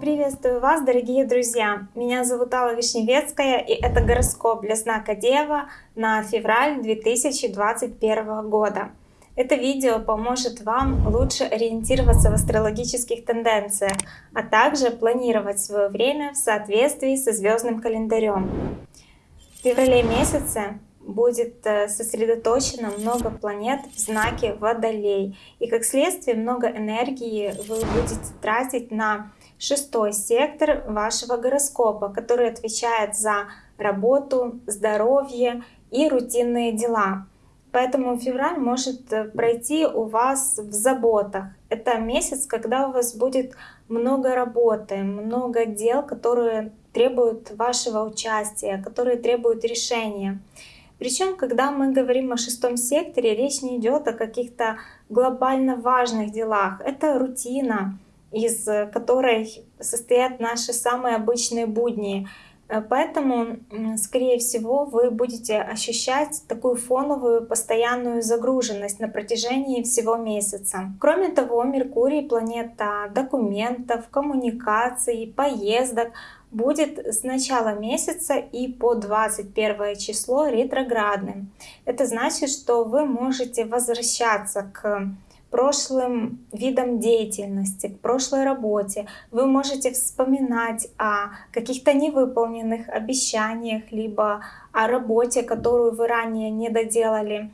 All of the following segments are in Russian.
Приветствую вас, дорогие друзья! Меня зовут Алла Вишневецкая, и это гороскоп для знака Дева на февраль 2021 года. Это видео поможет вам лучше ориентироваться в астрологических тенденциях, а также планировать свое время в соответствии со звездным календарем. В феврале месяце будет э, сосредоточено много планет в знаке Водолей. И как следствие много энергии вы будете тратить на шестой сектор вашего гороскопа, который отвечает за работу, здоровье и рутинные дела. Поэтому февраль может э, пройти у вас в заботах. Это месяц, когда у вас будет много работы, много дел, которые требуют вашего участия, которые требуют решения. Причем, когда мы говорим о шестом секторе, речь не идет о каких-то глобально важных делах. Это рутина, из которой состоят наши самые обычные будни. Э, поэтому, скорее всего, вы будете ощущать такую фоновую постоянную загруженность на протяжении всего месяца. Кроме того, Меркурий, планета документов, коммуникаций, поездок, будет с начала месяца и по 21 число ретроградным. Это значит, что вы можете возвращаться к прошлым видам деятельности, к прошлой работе. Вы можете вспоминать о каких-то невыполненных обещаниях, либо о работе, которую вы ранее не доделали.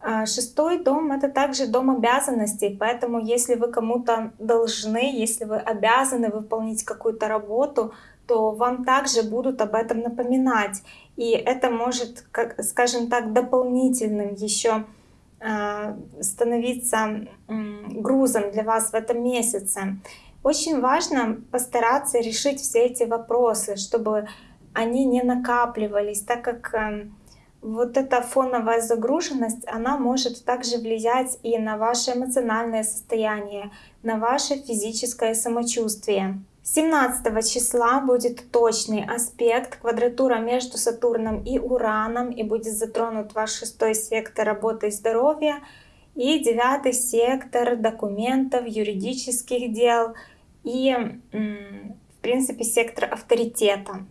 А, шестой дом — это также дом обязанностей, поэтому если вы кому-то должны, если вы обязаны выполнить какую-то работу, то вам также будут об этом напоминать. И это может, как, скажем так, дополнительным еще становиться грузом для вас в этом месяце. Очень важно постараться решить все эти вопросы, чтобы они не накапливались, так как э, вот эта фоновая загруженность, она может также влиять и на ваше эмоциональное состояние, на ваше физическое самочувствие. 17 числа будет точный аспект, квадратура между Сатурном и Ураном, и будет затронут ваш шестой сектор работы и здоровья, и девятый сектор документов, юридических дел и, в принципе, сектор авторитета.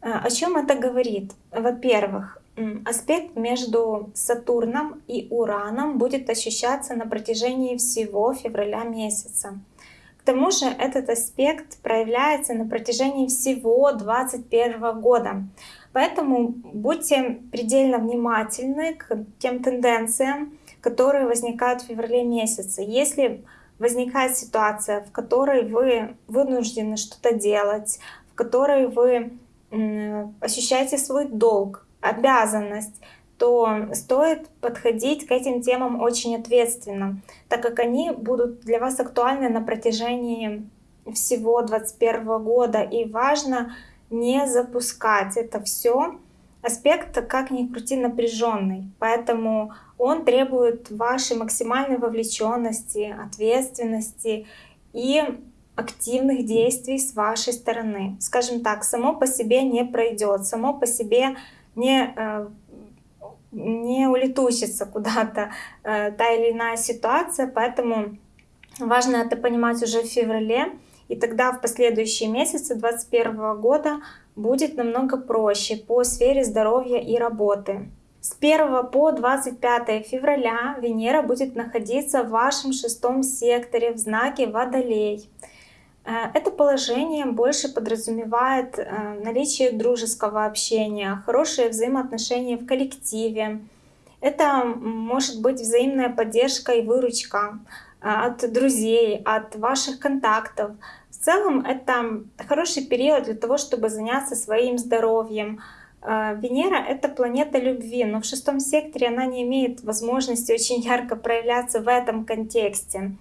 А, о чем это говорит? Во-первых, аспект между Сатурном и Ураном будет ощущаться на протяжении всего февраля месяца. К тому же этот аспект проявляется на протяжении всего 2021 года. Поэтому будьте предельно внимательны к тем тенденциям, которые возникают в феврале месяце. Если возникает ситуация, в которой вы вынуждены что-то делать, в которой вы ощущаете свой долг, обязанность, то стоит подходить к этим темам очень ответственно, так как они будут для вас актуальны на протяжении всего 2021 года. И важно не запускать это все. Аспект, как ни крути, напряженный, поэтому он требует вашей максимальной вовлеченности, ответственности и активных действий с вашей стороны. Скажем так, само по себе не пройдет, само по себе не э, не улетучится куда-то э, та или иная ситуация, поэтому важно это понимать уже в феврале, и тогда в последующие месяцы 2021 года будет намного проще по сфере здоровья и работы. С 1 по 25 февраля Венера будет находиться в вашем шестом секторе в знаке Водолей. Э, это положение больше подразумевает э, наличие дружеского общения, хорошие взаимоотношения в коллективе. Это может быть взаимная поддержка и выручка э, от друзей, от ваших контактов. В целом это хороший период для того, чтобы заняться своим здоровьем. Венера — это планета любви, но в шестом секторе она не имеет возможности очень ярко проявляться в этом контексте.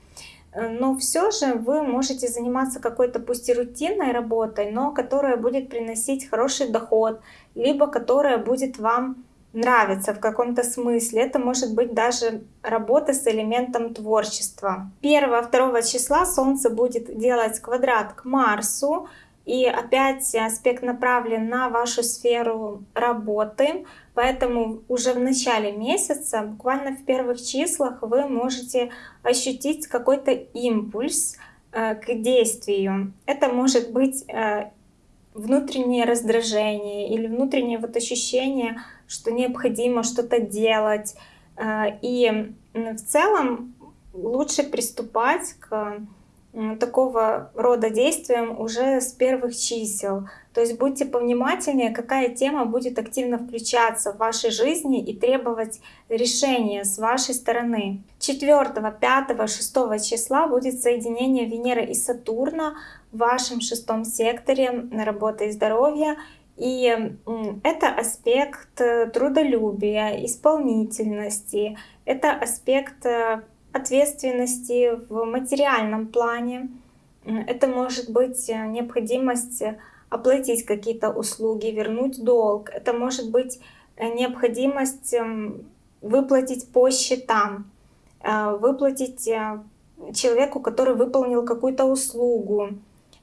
Э, но все же вы можете заниматься какой-то пусть и рутинной работой, но которая будет приносить хороший доход, либо которая будет вам нравиться в каком-то смысле. Это может быть даже работа с элементом творчества. 1-2 числа Солнце будет делать квадрат к Марсу, И опять аспект направлен на вашу сферу работы, поэтому уже в начале месяца, буквально в первых числах, вы можете ощутить какой-то импульс э, к действию. Это может быть э, внутреннее раздражение или внутреннее вот ощущение, что необходимо что-то делать. Э, и в целом лучше приступать к такого рода действиям уже с первых чисел. То есть будьте повнимательнее, какая тема будет активно включаться в вашей жизни и требовать решения с вашей стороны. 4, 5, 6 числа будет соединение Венеры и Сатурна в вашем шестом секторе на работы и здоровье. И это аспект э, трудолюбия, исполнительности, это аспект э, ответственности в материальном плане. Это может быть э, необходимость оплатить какие-то услуги, вернуть долг. Это может быть э, необходимость эм, выплатить по счетам, э, выплатить человеку, который выполнил какую-то услугу.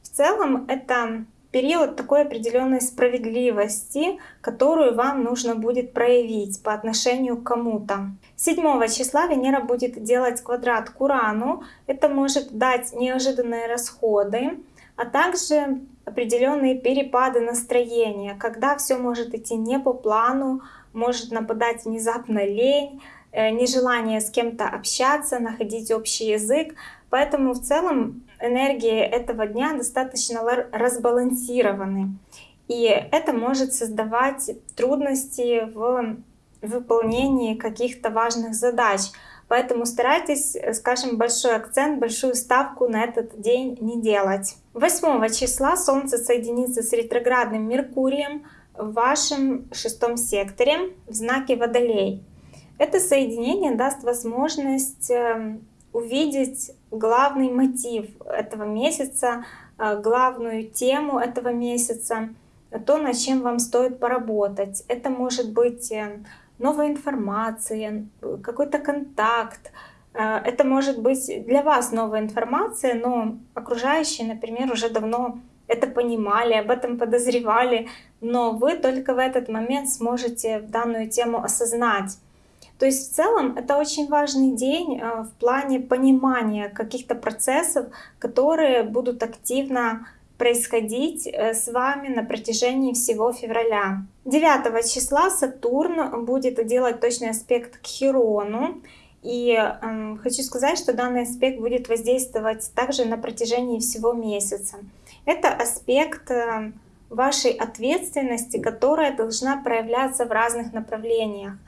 В целом это период такой определенной справедливости, которую вам нужно будет проявить по отношению к кому-то. 7 числа Венера будет делать квадрат к Урану. Это может дать неожиданные расходы, а также определенные перепады настроения, когда все может идти не по плану, может нападать внезапно лень, э, нежелание с кем-то общаться, находить общий язык. Поэтому в целом энергии этого дня достаточно разбалансированы. И это может создавать трудности в выполнении каких-то важных задач. Поэтому старайтесь, скажем, большой акцент, большую ставку на этот день не делать. 8 числа Солнце соединится с ретроградным Меркурием в вашем шестом секторе в знаке Водолей. Это соединение даст возможность эм, увидеть главный мотив этого месяца, э, главную тему этого месяца, то, над чем вам стоит поработать. Это может быть э, новая информация, какой-то контакт. Э, это может быть для вас новая информация, но окружающие, например, уже давно это понимали, об этом подозревали, но вы только в этот момент сможете данную тему осознать. То есть в целом это очень важный день э, в плане понимания каких-то процессов, которые будут активно происходить э, с вами на протяжении всего февраля. 9 числа Сатурн будет делать точный аспект к Хирону. И э, хочу сказать, что данный аспект будет воздействовать также на протяжении всего месяца. Это аспект э, вашей ответственности, которая должна проявляться в разных направлениях.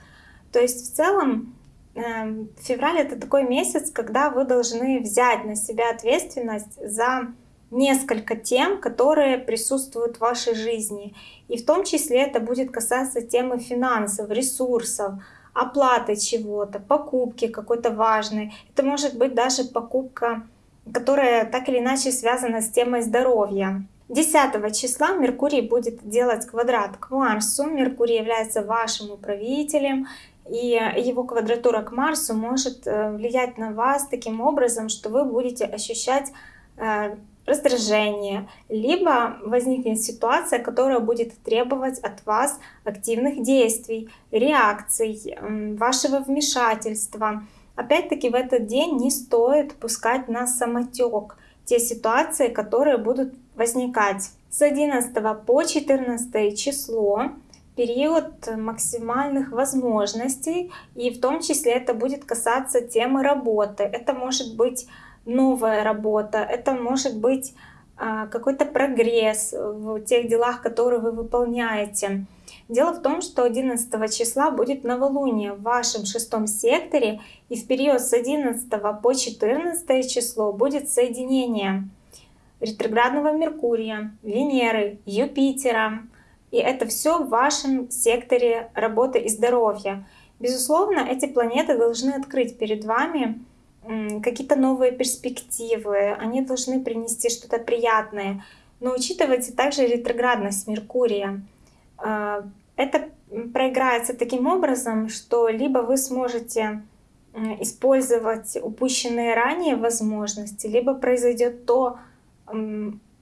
То есть в целом эм, февраль это такой месяц, когда вы должны взять на себя ответственность за несколько тем, которые присутствуют в вашей жизни. И в том числе это будет касаться темы финансов, ресурсов, оплаты чего-то, покупки какой-то важной. Это может быть даже покупка, которая так или иначе связана с темой здоровья. 10 числа Меркурий будет делать квадрат к Марсу. Меркурий является вашим управителем, и его квадратура к Марсу может э, влиять на вас таким образом, что вы будете ощущать э, раздражение, либо возникнет ситуация, которая будет требовать от вас активных действий, реакций, вашего вмешательства. Опять-таки в этот день не стоит пускать на самотек те ситуации, которые будут возникать. С 11 по 14 число период максимальных возможностей, и в том числе это будет касаться темы работы. Это может быть новая работа, это может быть а, какой-то прогресс в тех делах, которые вы выполняете. Дело в том, что 11 числа будет новолуние в вашем шестом секторе, и в период с 11 по 14 число будет соединение ретроградного Меркурия, Венеры, Юпитера, и это все в вашем секторе работы и здоровья. Безусловно, эти планеты должны открыть перед вами какие-то новые перспективы, они должны принести что-то приятное. Но учитывайте также ретроградность Меркурия. А, это проиграется таким образом, что либо вы сможете использовать упущенные ранее возможности, либо произойдет то,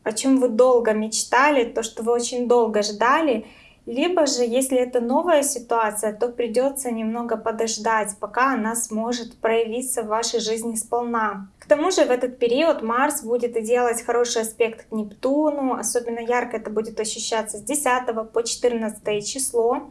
о чем вы долго мечтали, то, что вы очень долго ждали, либо же, если это новая ситуация, то придется немного подождать, пока она сможет проявиться в вашей жизни сполна. К тому же в этот период Марс будет делать хороший аспект к Нептуну, особенно ярко это будет ощущаться с 10 по 14 число.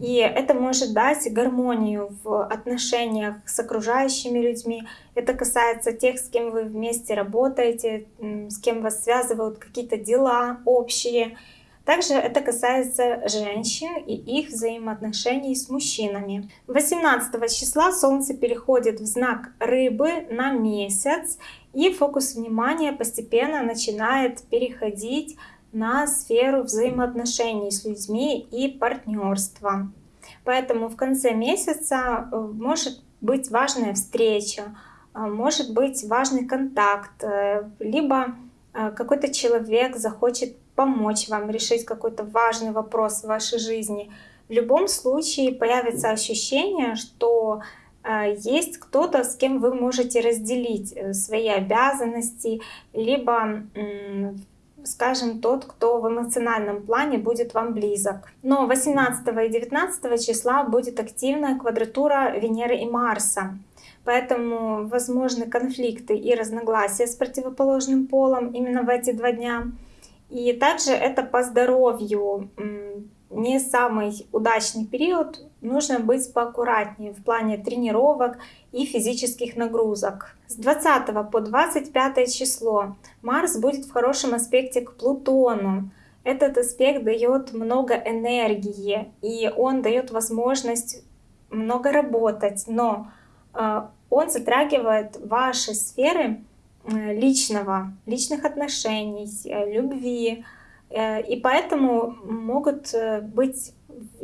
И это может дать гармонию в отношениях с окружающими людьми. Это касается тех, с кем вы вместе работаете, с кем вас связывают какие-то дела общие. Также это касается женщин и их взаимоотношений с мужчинами. 18 числа Солнце переходит в знак Рыбы на месяц, и фокус внимания постепенно начинает переходить на сферу взаимоотношений с людьми и партнерства. Поэтому в конце месяца э, может быть важная встреча, э, может быть важный контакт, э, либо какой-то человек захочет помочь вам решить какой-то важный вопрос в вашей жизни. В любом случае появится ощущение, что есть кто-то, с кем вы можете разделить свои обязанности, либо, скажем, тот, кто в эмоциональном плане будет вам близок. Но 18 и 19 числа будет активная квадратура Венеры и Марса. Поэтому возможны конфликты и разногласия с противоположным полом именно в эти два дня. И также это по здоровью не самый удачный период, нужно быть поаккуратнее в плане тренировок и физических нагрузок. С 20 по 25 число Марс будет в хорошем аспекте к Плутону. Этот аспект дает много энергии, и он дает возможность много работать, но э, он затрагивает ваши сферы Э, личного, личных отношений, э, любви. И поэтому могут быть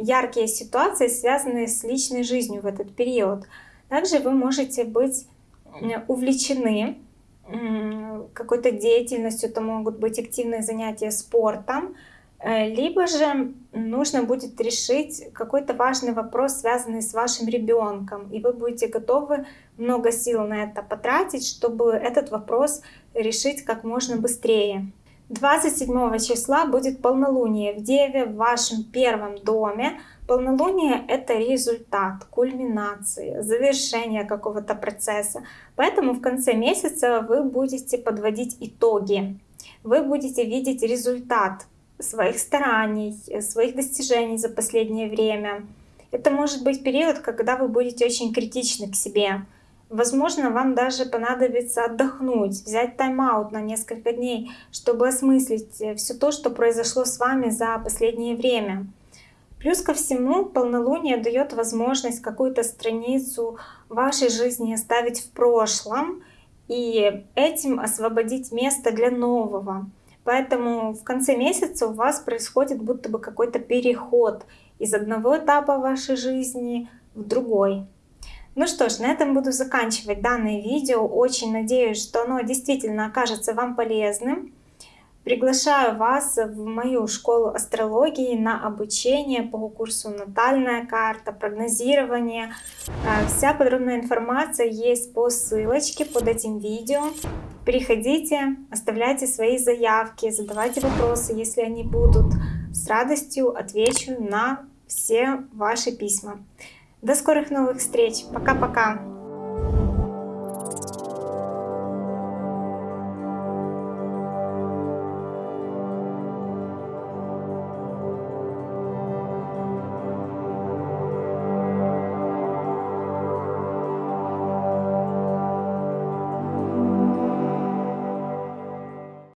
яркие ситуации, связанные с личной жизнью в этот период. Также вы можете быть увлечены какой-то деятельностью, это могут быть активные занятия спортом, либо же нужно будет решить какой-то важный вопрос, связанный с вашим ребенком, и вы будете готовы много сил на это потратить, чтобы этот вопрос решить как можно быстрее. 27 числа будет полнолуние в Деве в вашем первом доме. Полнолуние — это результат, кульминации, завершение какого-то процесса. Поэтому в конце месяца вы будете подводить итоги. Вы будете видеть результат своих стараний, своих достижений за последнее время. Это может быть период, когда вы будете очень критичны к себе, Возможно, вам даже понадобится отдохнуть, взять тайм-аут на несколько дней, чтобы осмыслить э, все то, что произошло с вами за последнее время. Плюс ко всему, полнолуние дает возможность какую-то страницу вашей жизни оставить в прошлом и этим освободить место для нового. Поэтому в конце месяца у вас происходит будто бы какой-то переход из одного этапа вашей жизни в другой. Ну что ж, на этом буду заканчивать данное видео. Очень надеюсь, что оно действительно окажется вам полезным. Приглашаю вас в мою школу астрологии на обучение по курсу «Натальная карта», прогнозирование. А, вся подробная информация есть по ссылочке под этим видео. Переходите, оставляйте свои заявки, задавайте вопросы, если они будут. С радостью отвечу на все ваши письма. До скорых новых встреч. Пока-пока.